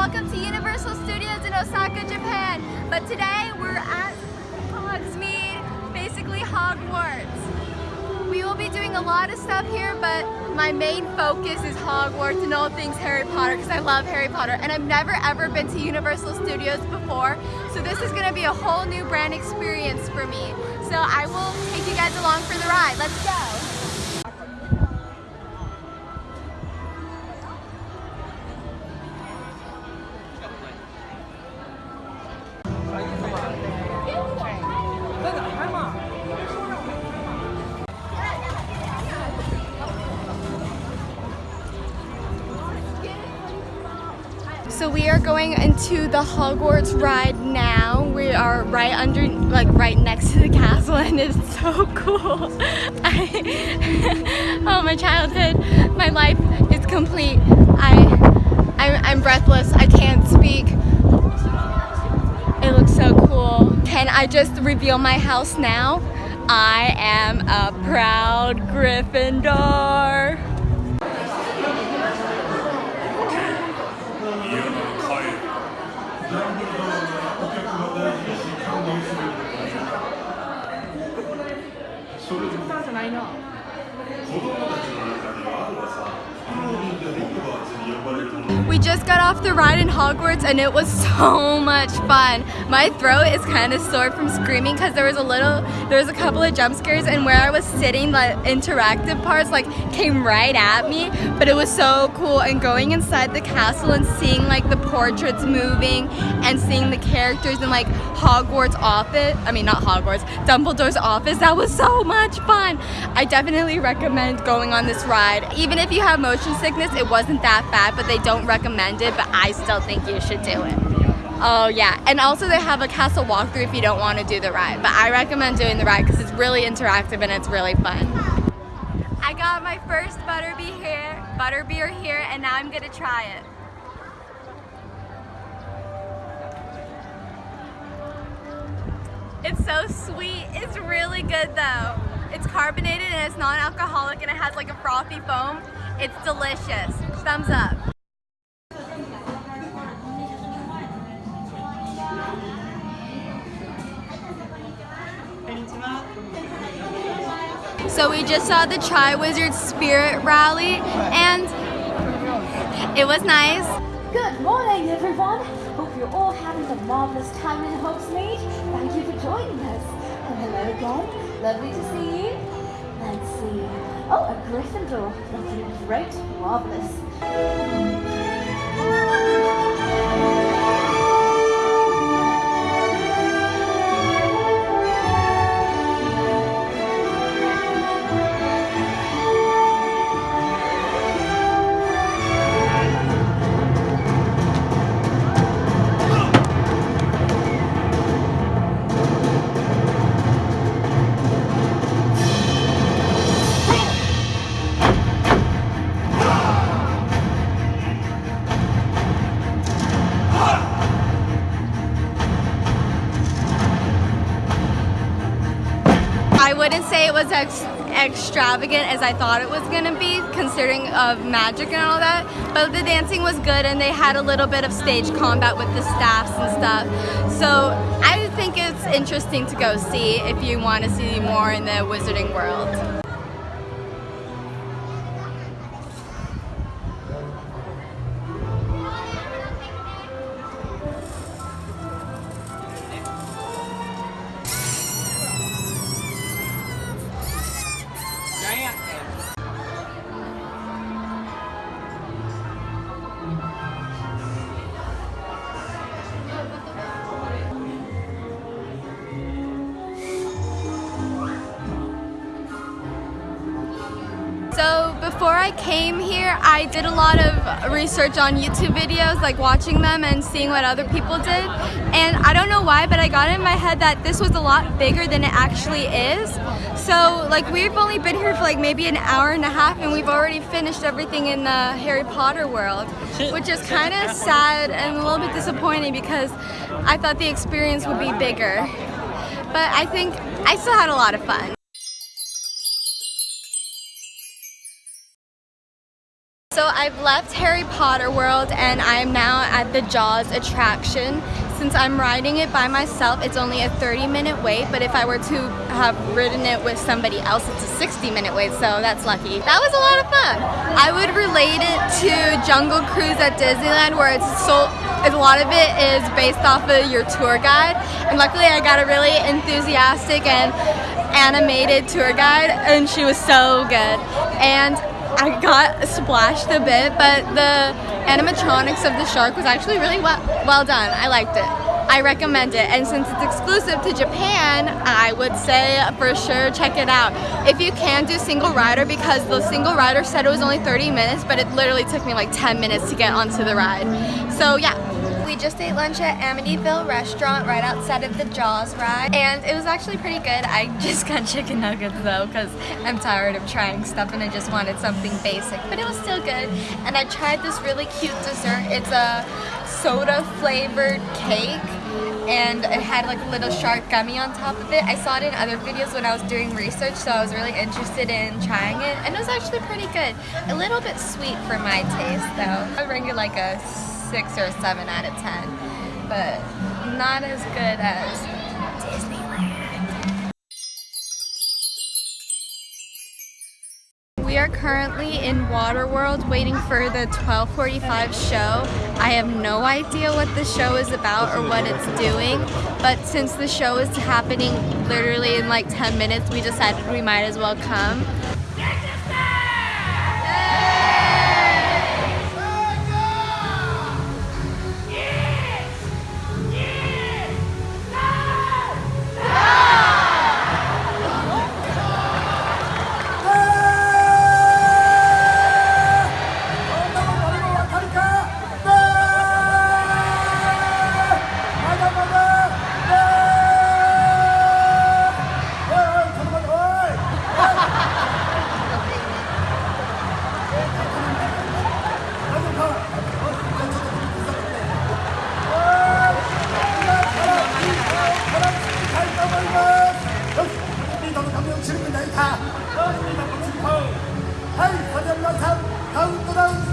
welcome to Universal Studios in Osaka, Japan. But today we're at Hogsmeade, basically Hogwarts. We will be doing a lot of stuff here, but my main focus is Hogwarts and all things Harry Potter because I love Harry Potter and I've never ever been to Universal Studios before so this is going to be a whole new brand experience for me. So I will take you guys along for the ride. Let's go! So we are going into the Hogwarts ride now. We are right under, like right next to the castle and it's so cool. I, oh, my childhood, my life is complete. I, I'm, I'm breathless. I can't speak. It looks so cool. Can I just reveal my house now? I am a proud Gryffindor. ないな。子供たちの中にはあるわさ We just got off the ride in Hogwarts and it was so much fun. My throat is kind of sore from screaming because there was a little, there was a couple of jump scares and where I was sitting, the interactive parts like came right at me. But it was so cool and going inside the castle and seeing like the portraits moving and seeing the characters in like Hogwarts office, I mean not Hogwarts, Dumbledore's office. That was so much fun. I definitely recommend going on this ride. Even if you have motion sickness, it wasn't that bad, but they don't recommend it, but I still think you should do it. Oh yeah, and also they have a castle walkthrough if you don't want to do the ride, but I recommend doing the ride because it's really interactive and it's really fun. I got my first butterbeer here, butterbeer here, and now I'm gonna try it. It's so sweet. It's really good though. It's carbonated and it's non-alcoholic and it has like a frothy foam. It's delicious. Thumbs up. So we just saw the Triwizard Spirit Rally and it was nice. Good morning everyone. Hope you're all having a marvelous time in Hogsmeade. Thank you for joining us. And hello again. Lovely to see you. Let's see. Oh, a Gryffindor. Looking great. Marvelous. Ex extravagant as I thought it was gonna be considering of magic and all that but the dancing was good and they had a little bit of stage combat with the staffs and stuff so I think it's interesting to go see if you want to see more in the wizarding world. I came here, I did a lot of research on YouTube videos, like watching them and seeing what other people did. And I don't know why, but I got in my head that this was a lot bigger than it actually is. So like we've only been here for like maybe an hour and a half and we've already finished everything in the Harry Potter world, which is kind of sad and a little bit disappointing because I thought the experience would be bigger. But I think I still had a lot of fun. I've left Harry Potter World and I'm now at the Jaws attraction. Since I'm riding it by myself, it's only a 30 minute wait, but if I were to have ridden it with somebody else, it's a 60 minute wait, so that's lucky. That was a lot of fun. I would relate it to Jungle Cruise at Disneyland where it's so, a lot of it is based off of your tour guide, and luckily I got a really enthusiastic and animated tour guide, and she was so good. And I got splashed a bit, but the animatronics of the shark was actually really well, well done. I liked it. I recommend it. And since it's exclusive to Japan, I would say for sure check it out. If you can do single rider, because the single rider said it was only 30 minutes, but it literally took me like 10 minutes to get onto the ride. So yeah, we just ate lunch at Amityville restaurant right outside of the Jaws ride and it was actually pretty good. I just got chicken nuggets though because I'm tired of trying stuff and I just wanted something basic but it was still good and I tried this really cute dessert. It's a soda flavored cake and it had like a little shark gummy on top of it. I saw it in other videos when I was doing research so I was really interested in trying it and it was actually pretty good. A little bit sweet for my taste though. I rate it like a six or a seven out of ten, but not as good as Disneyland. We are currently in Waterworld waiting for the 1245 show. I have no idea what the show is about or what it's doing, but since the show is happening literally in like 10 minutes, we decided we might as well come.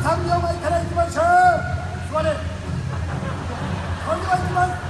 3秒前からいきましょう。座れ。それではいきます。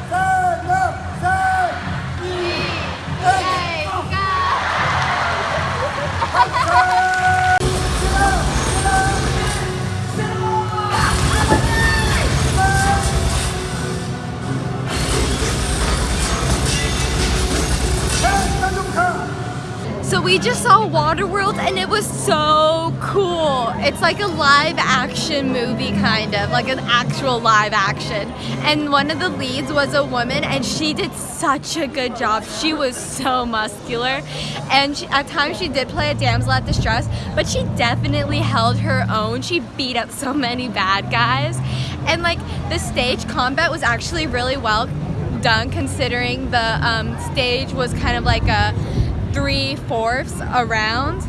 We just saw Waterworld and it was so cool. It's like a live action movie kind of, like an actual live action. And one of the leads was a woman and she did such a good job. She was so muscular and she, at times she did play a damsel at distress, but she definitely held her own. She beat up so many bad guys. And like the stage combat was actually really well done considering the um, stage was kind of like a three-fourths around.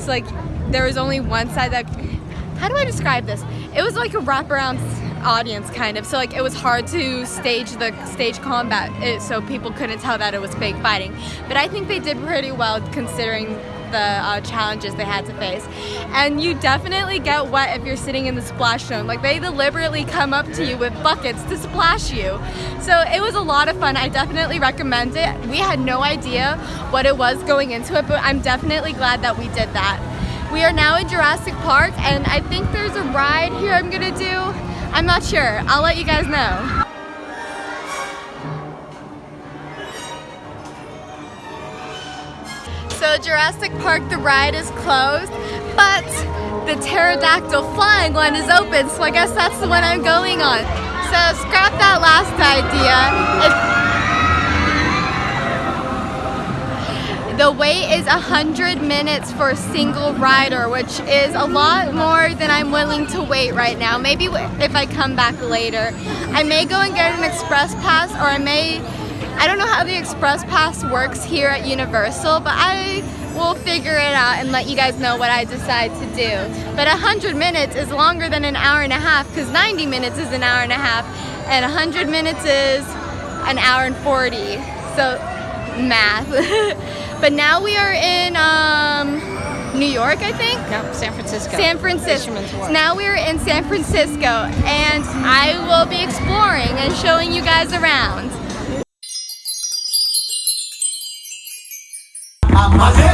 So like there was only one side that, how do I describe this? It was like a wraparound audience kind of. So like it was hard to stage the stage combat so people couldn't tell that it was fake fighting. But I think they did pretty well considering the uh, challenges they had to face. And you definitely get wet if you're sitting in the splash zone. Like they deliberately come up to you with buckets to splash you. So it was a lot of fun. I definitely recommend it. We had no idea what it was going into it, but I'm definitely glad that we did that. We are now in Jurassic Park and I think there's a ride here I'm gonna do. I'm not sure. I'll let you guys know. So Jurassic Park, the ride is closed, but the pterodactyl flying one is open, so I guess that's the one I'm going on. So scrap that last idea. the wait is 100 minutes for a single rider, which is a lot more than I'm willing to wait right now. Maybe if I come back later. I may go and get an express pass or I may I don't know how the Express Pass works here at Universal, but I will figure it out and let you guys know what I decide to do. But 100 minutes is longer than an hour and a half because 90 minutes is an hour and a half and 100 minutes is an hour and 40. So math. but now we are in um, New York, I think. No, San Francisco. San Francisco. So now we're in San Francisco, and I will be exploring and showing you guys around. Amadeo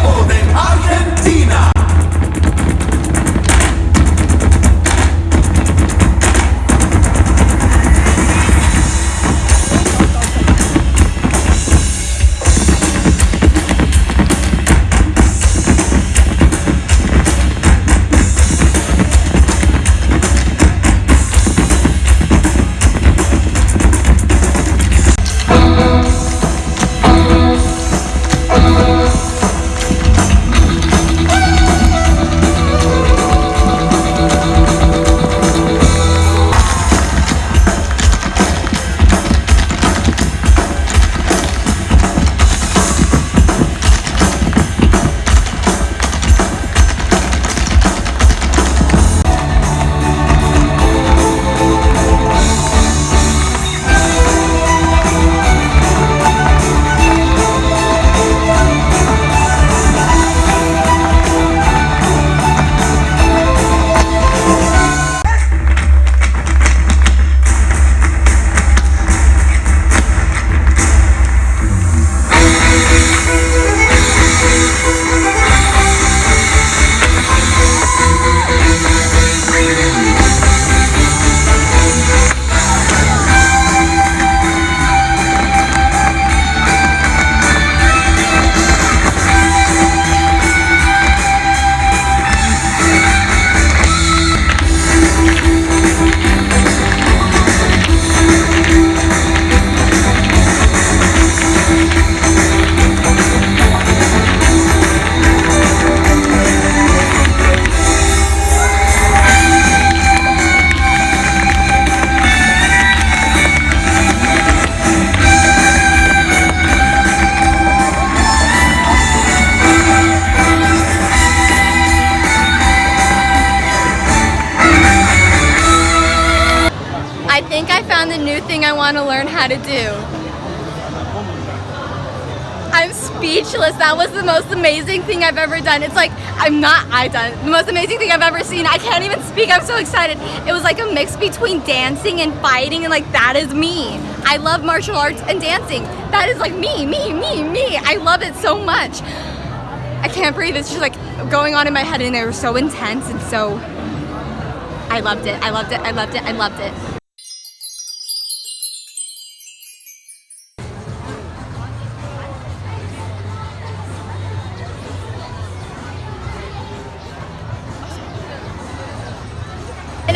think I found the new thing I want to learn how to do. I'm speechless. That was the most amazing thing I've ever done. It's like, I'm not, I done. The most amazing thing I've ever seen. I can't even speak. I'm so excited. It was like a mix between dancing and fighting and like, that is me. I love martial arts and dancing. That is like me, me, me, me. I love it so much. I can't breathe. It's just like going on in my head and they were so intense and so, I loved it. I loved it. I loved it. I loved it.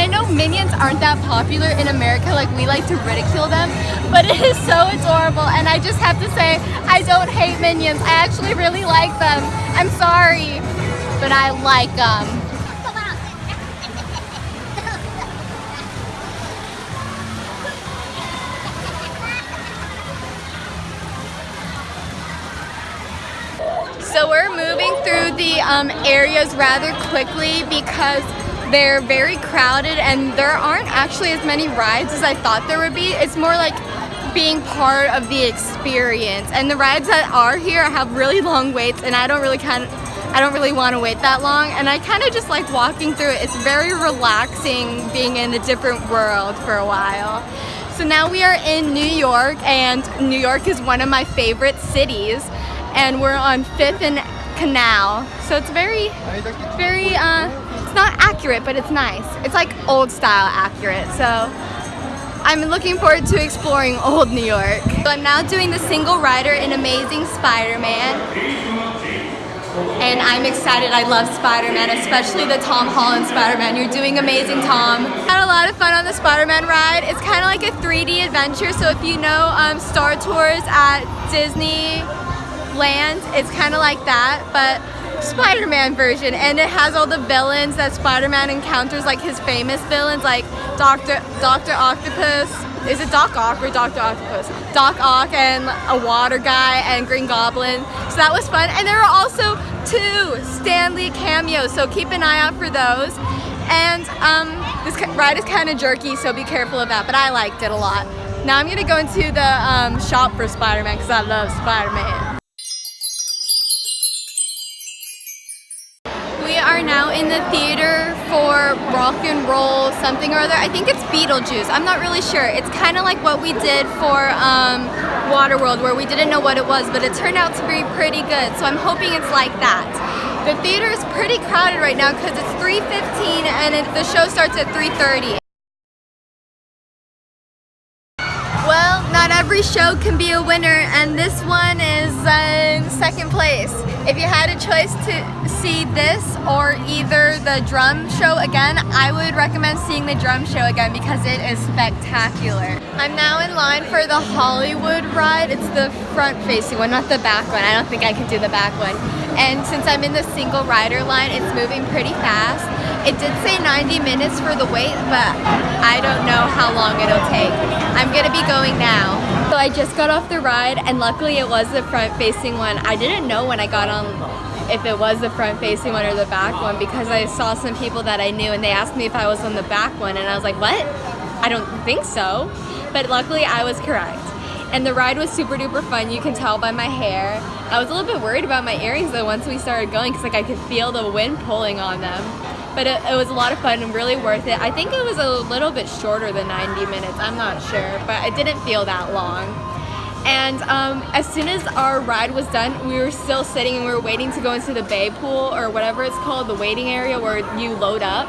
I know minions aren't that popular in America, like we like to ridicule them, but it is so adorable and I just have to say, I don't hate minions. I actually really like them. I'm sorry, but I like them. So we're moving through the um, areas rather quickly because they're very crowded and there aren't actually as many rides as I thought there would be. It's more like being part of the experience. And the rides that are here have really long waits and I don't really kind of I don't really want to wait that long and I kind of just like walking through it. It's very relaxing being in a different world for a while. So now we are in New York and New York is one of my favorite cities and we're on 5th and Canal. So it's very, very, uh, not accurate, but it's nice. It's like old style accurate. So I'm looking forward to exploring old New York. So I'm now doing the single rider in Amazing Spider-Man. And I'm excited. I love Spider-Man, especially the Tom Holland Spider-Man. You're doing amazing, Tom. Had a lot of fun on the Spider-Man ride. It's kind of like a 3D adventure. So if you know um, Star Tours at Disney Land, it's kind of like that, but Spider-Man version. And it has all the villains that Spider-Man encounters, like his famous villains, like Doctor Doctor Octopus. Is it Doc Ock or Doctor Octopus? Doc Ock and a water guy and Green Goblin. So that was fun. And there are also two Stan Lee cameos, so keep an eye out for those. And um, this ride is kind of jerky, so be careful of that. But I liked it a lot. Now I'm gonna go into the um, shop for Spider-Man because I love Spider-Man. Are now in the theater for rock and roll something or other. I think it's Beetlejuice. I'm not really sure. It's kind of like what we did for um, Waterworld where we didn't know what it was, but it turned out to be pretty good. So I'm hoping it's like that. The theater is pretty crowded right now because it's 3.15 and it, the show starts at 3.30. every show can be a winner and this one is uh, in second place. If you had a choice to see this or either the drum show again, I would recommend seeing the drum show again because it is spectacular. I'm now in line for the Hollywood ride. It's the front facing one, not the back one. I don't think I can do the back one. And since I'm in the single rider line, it's moving pretty fast. It did say 90 minutes for the wait, but I don't know how long it'll take. I'm gonna be going now. So I just got off the ride and luckily it was the front facing one. I didn't know when I got on if it was the front facing one or the back one because I saw some people that I knew and they asked me if I was on the back one and I was like, what? I don't think so. But luckily I was correct. And the ride was super duper fun, you can tell by my hair. I was a little bit worried about my earrings though once we started going because like I could feel the wind pulling on them. But it, it, was a lot of fun and really worth it. I think it was a little bit shorter than 90 minutes, I'm not sure, but it didn't feel that long. And um, as soon as our ride was done, we were still sitting and we were waiting to go into the bay pool or whatever it's called, the waiting area where you load up.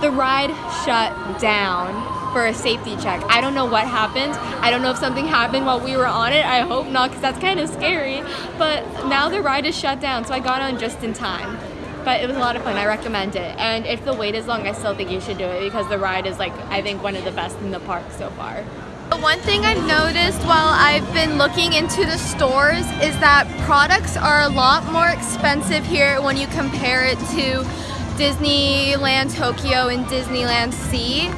The ride shut down for a safety check. I don't know what happened. I don't know if something happened while we were on it. I hope not because that's kind of scary. But now the ride is shut down, so I got on just in time. But it was a lot of fun. I recommend it. And if the wait is long, I still think you should do it because the ride is like, I think one of the best in the park so far. The One thing I've noticed while I've been looking into the stores is that products are a lot more expensive here when you compare it to Disneyland Tokyo and Disneyland Sea.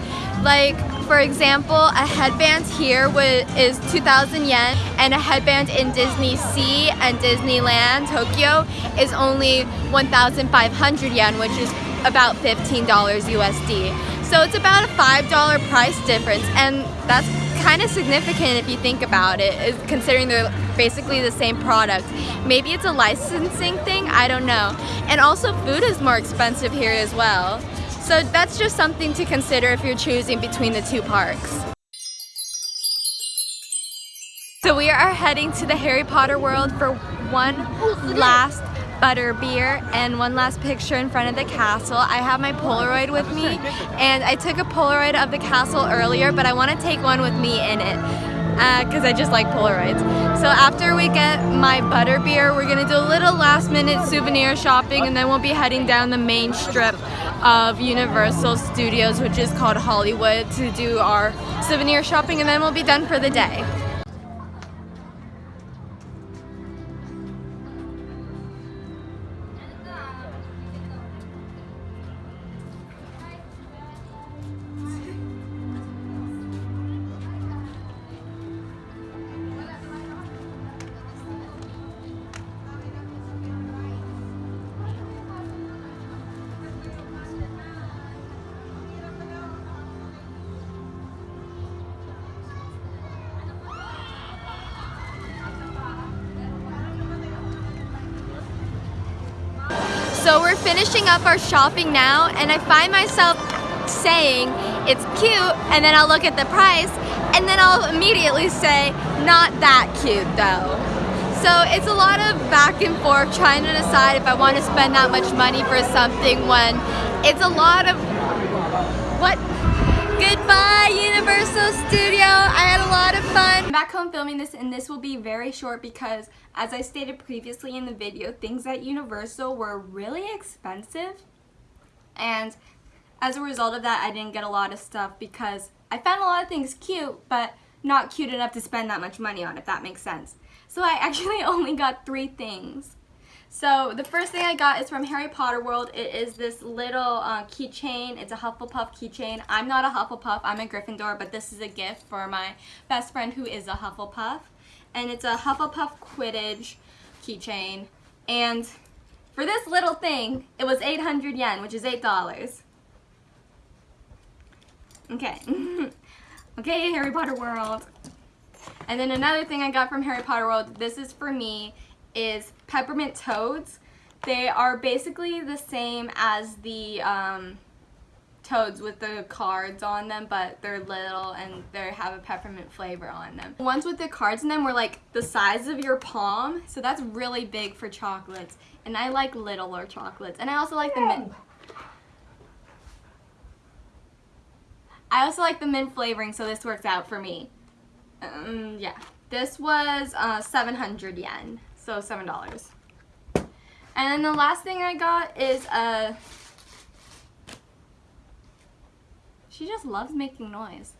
Like, for example, a headband here is 2,000 yen and a headband in Disney Sea and Disneyland Tokyo is only 1,500 yen, which is about $15 USD. So it's about a $5 price difference and that's kind of significant if you think about it, considering they're basically the same product. Maybe it's a licensing thing, I don't know. And also food is more expensive here as well. So that's just something to consider if you're choosing between the two parks. So we are heading to the Harry Potter world for one last butter beer and one last picture in front of the castle. I have my Polaroid with me and I took a Polaroid of the castle earlier but I want to take one with me in it because uh, I just like Polaroids. So after we get my butter beer, we're gonna do a little last minute souvenir shopping and then we'll be heading down the main strip of Universal Studios, which is called Hollywood, to do our souvenir shopping and then we'll be done for the day. Finishing up our shopping now and I find myself saying it's cute and then I'll look at the price and then I'll immediately say not that cute though. So it's a lot of back and forth trying to decide if I want to spend that much money for something when it's a lot of what Goodbye Universal Studio. Fun. I'm back home filming this and this will be very short because as I stated previously in the video, things at Universal were really expensive and as a result of that I didn't get a lot of stuff because I found a lot of things cute but not cute enough to spend that much money on if that makes sense. So I actually only got three things. So the first thing I got is from Harry Potter World. It is this little uh, keychain. It's a Hufflepuff keychain. I'm not a Hufflepuff. I'm a Gryffindor, but this is a gift for my best friend who is a Hufflepuff. And it's a Hufflepuff Quidditch keychain. And for this little thing, it was 800 yen, which is $8. Okay. okay, Harry Potter World. And then another thing I got from Harry Potter World, this is for me, is peppermint toads. They are basically the same as the um, toads with the cards on them, but they're little and they have a peppermint flavor on them. The ones with the cards in them were like the size of your palm, so that's really big for chocolates. And I like littler chocolates. And I also like the mint. I also like the mint flavoring, so this works out for me. Um, yeah. This was uh, 700 yen, so $7. And then the last thing I got is a... She just loves making noise.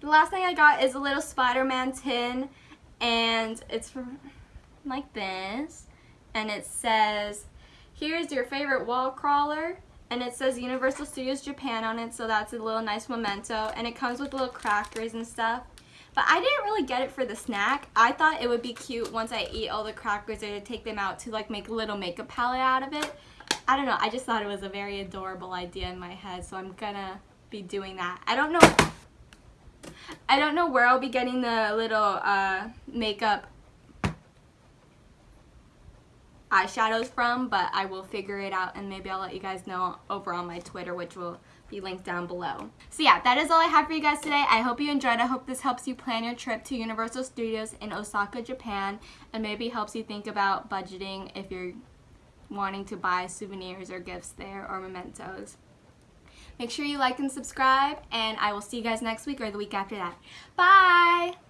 The last thing I got is a little Spider-Man tin, and it's from like this. And it says, here's your favorite wall crawler. And it says Universal Studios Japan on it, so that's a little nice memento. And it comes with little crackers and stuff. But I didn't really get it for the snack. I thought it would be cute once I eat all the crackers to take them out to like make a little makeup palette out of it. I don't know. I just thought it was a very adorable idea in my head, so I'm gonna be doing that. I don't know. I don't know where I'll be getting the little uh, makeup eyeshadows from, but I will figure it out and maybe I'll let you guys know over on my Twitter, which will be linked down below. So yeah, that is all I have for you guys today. I hope you enjoyed. I hope this helps you plan your trip to Universal Studios in Osaka, Japan, and maybe helps you think about budgeting if you're wanting to buy souvenirs or gifts there or mementos. Make sure you like and subscribe, and I will see you guys next week or the week after that. Bye!